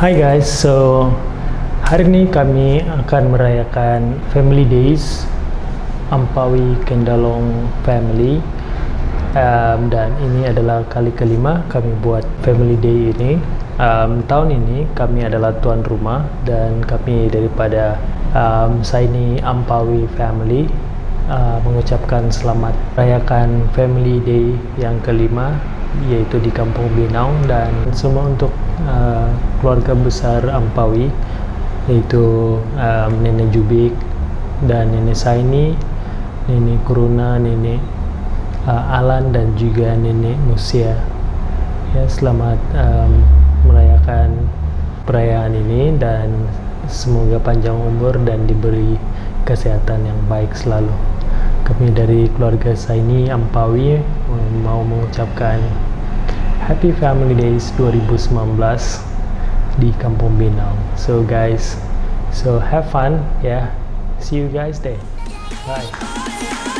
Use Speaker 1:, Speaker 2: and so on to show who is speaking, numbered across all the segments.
Speaker 1: Hai guys, so hari ini kami akan merayakan Family Days Ampawi Kendalong Family. Um, dan ini adalah kali kelima kami buat Family Day ini. Um, tahun ini kami adalah tuan rumah dan kami daripada um, Saini Ampawi Family uh, mengucapkan selamat rayakan Family Day yang kelima yaitu di Kampung Binau dan semua untuk uh, keluarga besar Ampawi yaitu um, Nenek Jubik dan Nenek Saini, Nenek Kuruna, Nenek uh, Alan dan juga Nenek Musia. Ya, selamat um, merayakan perayaan ini dan semoga panjang umur dan diberi kesehatan yang baik selalu kami dari keluarga Saini Ampawi mau mengucapkan Happy Family Days 2019 di Kampung Binau. So guys, so have fun. Yeah. See you guys there. Bye.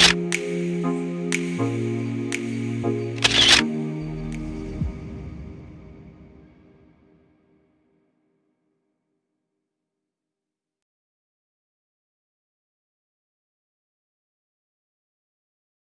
Speaker 2: you